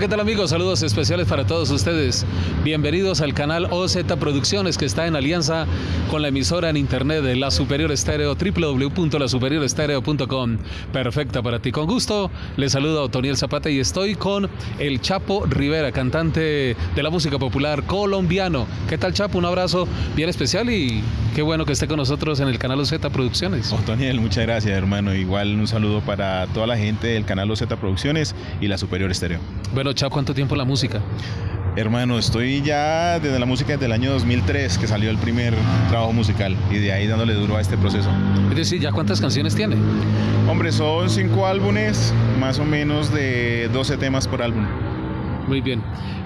¿qué tal amigos? Saludos especiales para todos ustedes. Bienvenidos al canal OZ Producciones que está en alianza con la emisora en internet de La Superior Estéreo, www.lasuperiorestereo.com. Perfecta para ti. Con gusto, les saludo a Otoniel Zapata y estoy con el Chapo Rivera, cantante de la música popular colombiano. ¿Qué tal Chapo? Un abrazo bien especial y qué bueno que esté con nosotros en el canal OZ Producciones. Otoniel, muchas gracias hermano. Igual un saludo para toda la gente del canal OZ Producciones y La Superior Estéreo. Bueno, Chao, ¿cuánto tiempo la música? Hermano, estoy ya desde la música desde el año 2003 que salió el primer trabajo musical y de ahí dándole duro a este proceso. Es decir, ¿ya cuántas canciones tiene? Hombre, son cinco álbumes, más o menos de 12 temas por álbum. Muy bien.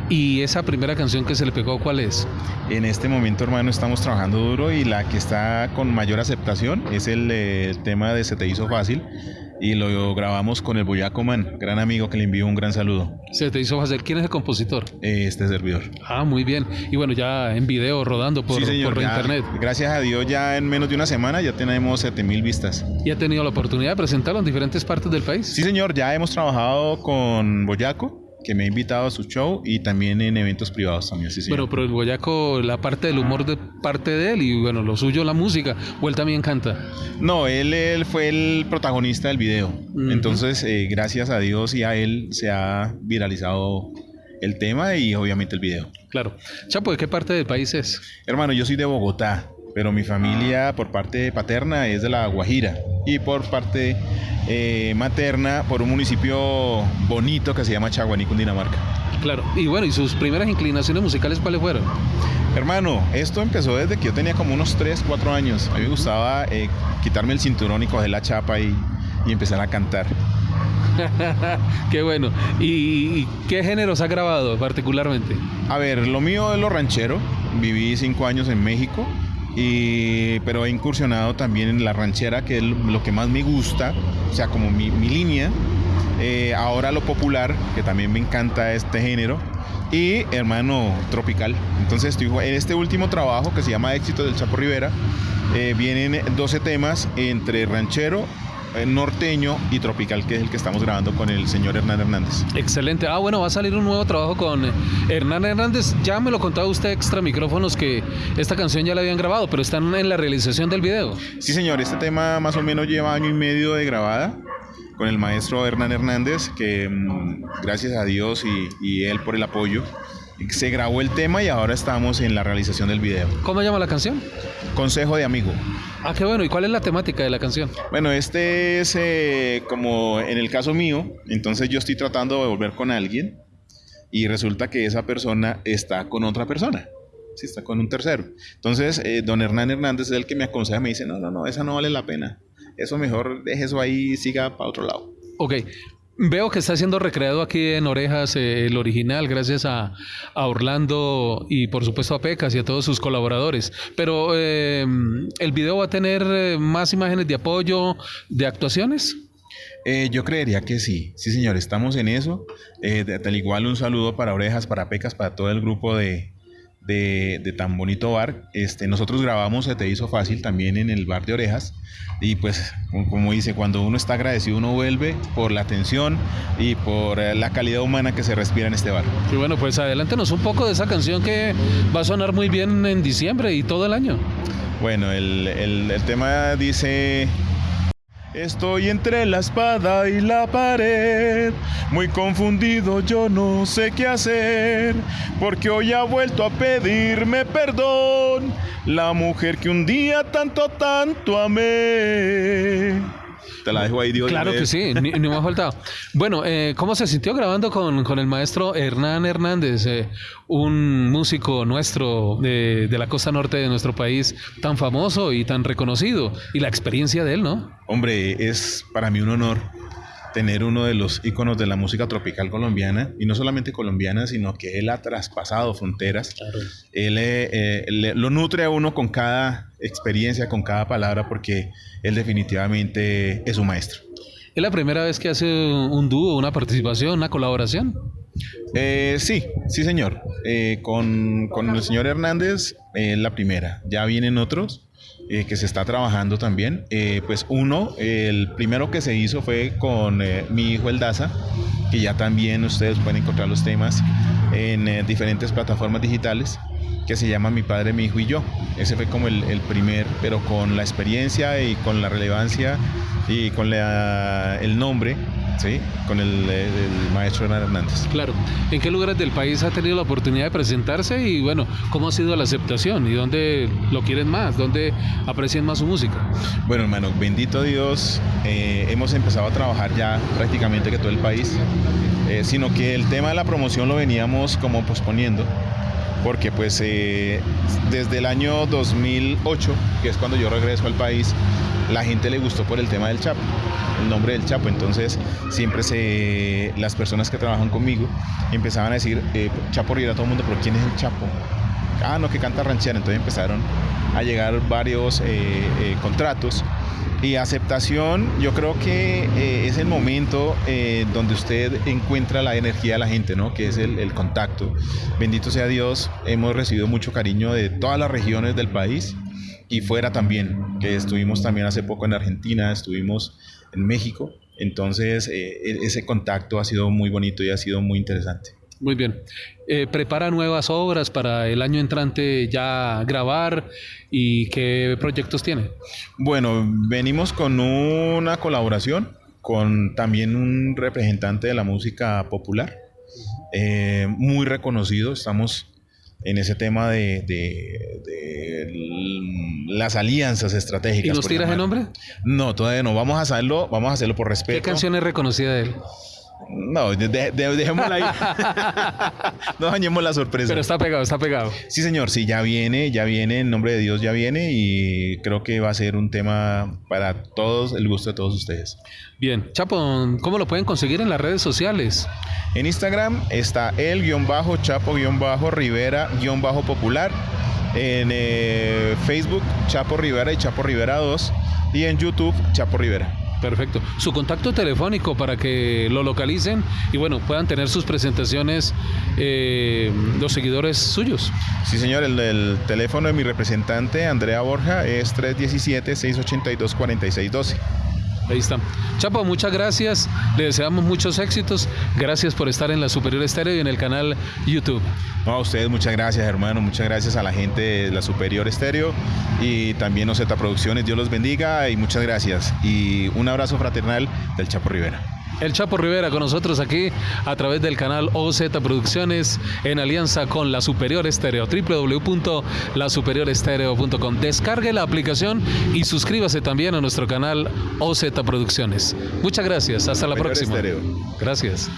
¿Y esa primera canción que se le pegó, cuál es? En este momento, hermano, estamos trabajando duro y la que está con mayor aceptación es el, el tema de Se te hizo fácil y lo grabamos con el Boyaco Man, gran amigo que le envío un gran saludo. Se te hizo fácil. ¿Quién es el compositor? Este servidor. Ah, muy bien. Y bueno, ya en video rodando por, sí, por ya, internet. Gracias a Dios, ya en menos de una semana ya tenemos 7000 vistas. ¿Y ha tenido la oportunidad de presentarlo en diferentes partes del país? Sí, señor. Ya hemos trabajado con Boyaco que me ha invitado a su show y también en eventos privados también. Sí, bueno, pero el Boyaco, la parte del humor de parte de él y bueno, lo suyo la música, o él también canta. No, él, él fue el protagonista del video. Entonces, eh, gracias a Dios y a él se ha viralizado el tema y obviamente el video. Claro. Chapo, ¿de qué parte del país es? Hermano, yo soy de Bogotá, pero mi familia por parte paterna es de La Guajira y por parte eh, materna por un municipio bonito que se llama Chaguaní, Cundinamarca. Claro, y bueno, ¿y sus primeras inclinaciones musicales cuáles fueron? Hermano, esto empezó desde que yo tenía como unos 3, 4 años. A mí me gustaba eh, quitarme el cinturón y coger la chapa y, y empezar a cantar. qué bueno. ¿Y qué géneros ha grabado particularmente? A ver, lo mío es lo ranchero. Viví 5 años en México pero he incursionado también en la ranchera, que es lo que más me gusta, o sea, como mi, línea. Eh, ahora lo popular, que también me encanta este género. Y hermano tropical. Entonces estoy en este último trabajo que se llama Éxito del Chapo Rivera. Eh, vienen 12 temas entre ranchero, norteño y tropical, que es el que estamos grabando con el señor Hernán Hernández. Excelente. Ah, bueno, va a salir un nuevo trabajo con eh, Hernán Hernández. Ya me lo contaba usted extra micrófonos que esta canción ya la habían grabado, pero están en la realización del video. Sí, señor. Este tema más o menos lleva año y medio de grabada con el maestro Hernán Hernández, que mm, gracias a Dios y, y él por el apoyo se grabó el tema y ahora estamos en la realización del video. ¿Cómo llama la canción? Consejo de amigo. Ah, qué bueno. ¿Y cuál es la temática de la canción? Bueno, este es eh, como en el caso mío, entonces yo estoy tratando de volver con alguien y resulta que esa persona está con otra persona. Sí, está con un tercero. Entonces, eh, don Hernán Hernández es el que me aconseja, me dice, no, no, no, esa no vale la pena. Eso mejor deje eso ahí y siga para otro lado. Ok, Veo que está siendo recreado aquí en Orejas eh, el original, gracias a, Orlando y por supuesto a Pecas y a todos sus colaboradores. Pero eh, el video va a tener eh, más imágenes de apoyo, de actuaciones. yo creería que sí, sí señor, estamos en eso. tal igual un saludo para Orejas, para Pecas, para todo el grupo de, de, tan bonito bar. Este, nosotros grabamos Se Te Hizo Fácil también en el bar de Orejas. Y pues, como dice, cuando uno está agradecido, uno vuelve por la atención y por eh, la calidad humana que se respira en este bar. Y bueno, pues adelántenos un poco de esa canción que va a sonar muy bien en diciembre y todo el año. Bueno, el, el, el tema dice... Estoy entre la espada y la pared, muy confundido yo no sé qué hacer, porque hoy ha vuelto a pedirme perdón, la mujer que un día tanto, tanto amé. Te la dejo ahí, Dios. Claro que sí, ni, me ha faltado. Bueno, eh, ¿cómo se sintió grabando con, con el maestro Hernán Hernández, eh, un músico nuestro de, de, la costa norte de nuestro país, tan famoso y tan reconocido? Y la experiencia de él, ¿no? Hombre, es para mí un honor tener uno de los íconos de la música tropical colombiana, y no solamente colombiana, sino que él ha traspasado fronteras. Él eh, lo nutre a uno con cada experiencia, con cada palabra, porque él definitivamente es un maestro. ¿Es la primera vez que hace un dúo, una participación, una colaboración? Eh, sí, sí señor. Eh, con, con, el señor Hernández es la primera. Ya vienen otros, eh, que se está trabajando también. Eh, pues uno, el primero que se hizo fue con eh, mi hijo El Daza, que ya también ustedes pueden encontrar los temas en diferentes plataformas digitales que se llama Mi Padre, Mi Hijo y Yo. Ese fue como el, el primer, pero con la experiencia y con la relevancia y con la, el nombre ¿sí? con el, maestro Hernán Hernández. Claro. ¿En qué lugares del país ha tenido la oportunidad de presentarse y bueno, cómo ha sido la aceptación y dónde lo quieren más, dónde aprecian más su música? Bueno, hermano, bendito Dios, eh, hemos empezado a trabajar ya prácticamente que todo el país, eh, sino que el tema de la promoción lo veníamos como posponiendo porque pues eh, desde el año 2008, que es cuando yo regreso al país, la gente le gustó por el tema del Chapo, el nombre del Chapo. Entonces siempre se, las personas que trabajan conmigo empezaban a decir, eh, Chapo Rivera, todo el mundo, pero ¿quién es el Chapo? Ah, no, que canta ranchera. Entonces empezaron a llegar varios eh, contratos. Y aceptación, yo creo que es el momento donde usted encuentra la energía de la gente, ¿no? Que es el, el contacto. Bendito sea Dios, hemos recibido mucho cariño de todas las regiones del país y fuera también, que estuvimos también hace poco en Argentina, estuvimos en México, entonces eh, e-, ese contacto ha sido muy bonito y ha sido muy interesante. Muy bien. Eh, ¿Prepara nuevas obras para el año entrante ya grabar y qué proyectos tiene? Bueno, venimos con una colaboración con también un representante de la música popular, eh, muy reconocido, estamos en ese tema de, las alianzas estratégicas. ¿Y nos tiras el nombre? No, todavía no. Vamos a hacerlo, vamos a hacerlo por respeto. ¿Qué canción es reconocida de él? No, dejémosla ahí. no dañemos la sorpresa. Pero está pegado, está pegado. Sí, señor, sí, ya viene, ya viene, en nombre de Dios ya viene y creo que va a ser un tema para todos, el gusto de todos ustedes. Bien, Chapo, ¿cómo lo pueden conseguir en las redes sociales? En Instagram está el-chapo-rivera-popular. En eh, Facebook, Chapo Rivera y Chapo Rivera 2. Y en YouTube, Chapo Rivera. Perfecto. Su contacto telefónico para que lo localicen y bueno, puedan tener sus presentaciones eh, los seguidores suyos. Sí, señor, el, el, teléfono de mi representante, Andrea Borja, es 317-682-4612. Ahí está. Chapo, muchas gracias. Le deseamos muchos éxitos. Gracias por estar en la Superior Estéreo y en el canal YouTube. No, a ustedes muchas gracias, hermano. Muchas gracias a la gente de la Superior Estéreo y también Oceta Producciones. Dios los bendiga y muchas gracias. Y un abrazo fraternal del Chapo Rivera. El Chapo Rivera con nosotros aquí a través del canal OZ Producciones en alianza con La Superior Estéreo, www.lasuperiorestereo.com. Descargue la aplicación y suscríbase también a nuestro canal OZ Producciones. Muchas gracias, hasta la próxima. Gracias.